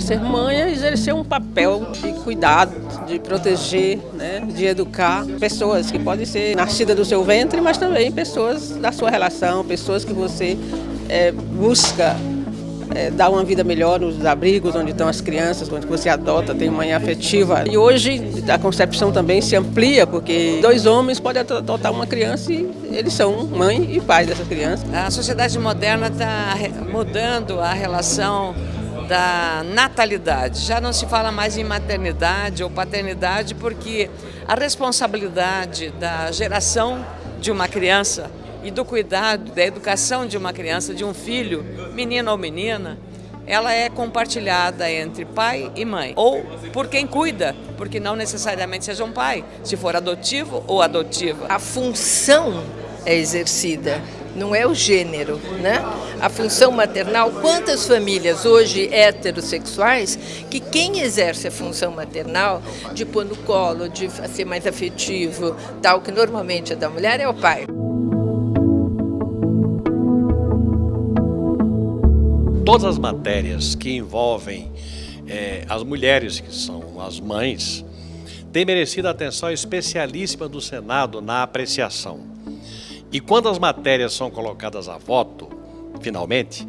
Ser mãe é exercer um papel de cuidado, de proteger, né, de educar pessoas que podem ser nascidas do seu ventre, mas também pessoas da sua relação, pessoas que você é, busca é, dar uma vida melhor nos abrigos onde estão as crianças, onde você adota, tem mãe afetiva. E hoje a concepção também se amplia, porque dois homens podem adotar uma criança e eles são mãe e pai dessa criança. A sociedade moderna está mudando a relação da natalidade. Já não se fala mais em maternidade ou paternidade porque a responsabilidade da geração de uma criança e do cuidado, da educação de uma criança, de um filho, menino ou menina, ela é compartilhada entre pai e mãe, ou por quem cuida, porque não necessariamente seja um pai, se for adotivo ou adotiva. A função é exercida, não é o gênero, né? A função maternal, quantas famílias hoje heterossexuais que quem exerce a função maternal de pôr no colo, de ser mais afetivo, tal que normalmente é da mulher, é o pai. todas as matérias que envolvem é, as mulheres, que são as mães, têm merecido a atenção especialíssima do Senado na apreciação. E quando as matérias são colocadas a voto, finalmente,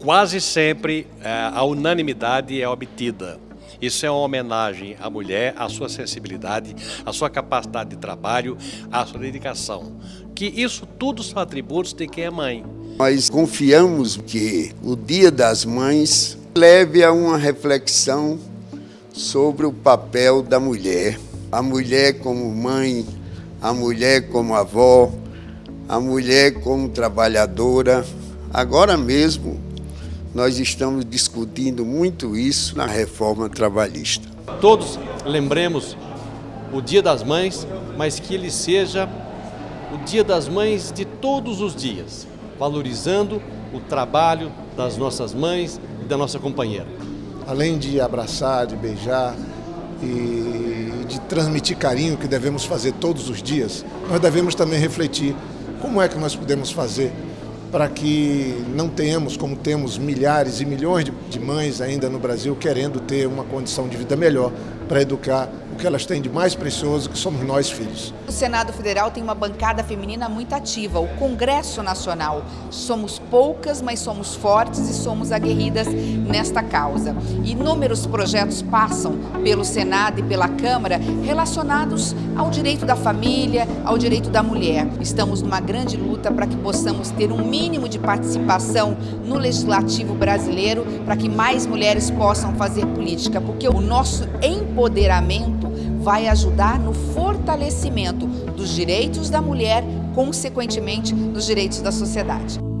quase sempre é, a unanimidade é obtida. Isso é uma homenagem à mulher, à sua sensibilidade, à sua capacidade de trabalho, à sua dedicação. Que isso tudo são atributos de quem é mãe. Nós confiamos que o Dia das Mães leve a uma reflexão sobre o papel da mulher. A mulher como mãe, a mulher como avó, a mulher como trabalhadora. Agora mesmo, nós estamos discutindo muito isso na reforma trabalhista. Todos lembremos o Dia das Mães, mas que ele seja o Dia das Mães de todos os dias valorizando o trabalho das nossas mães e da nossa companheira. Além de abraçar, de beijar e de transmitir carinho que devemos fazer todos os dias, nós devemos também refletir como é que nós podemos fazer para que não tenhamos, como temos milhares e milhões de mães ainda no Brasil, querendo ter uma condição de vida melhor para educar o que elas têm de mais precioso, que somos nós, filhos. O Senado Federal tem uma bancada feminina muito ativa, o Congresso Nacional. Somos poucas, mas somos fortes e somos aguerridas nesta causa. Inúmeros projetos passam pelo Senado e pela Câmara relacionados ao direito da família, ao direito da mulher. Estamos numa grande luta para que possamos ter um mínimo de participação no legislativo brasileiro, para que mais mulheres possam fazer política, porque o nosso empoderamento vai ajudar no fortalecimento dos direitos da mulher, consequentemente, dos direitos da sociedade.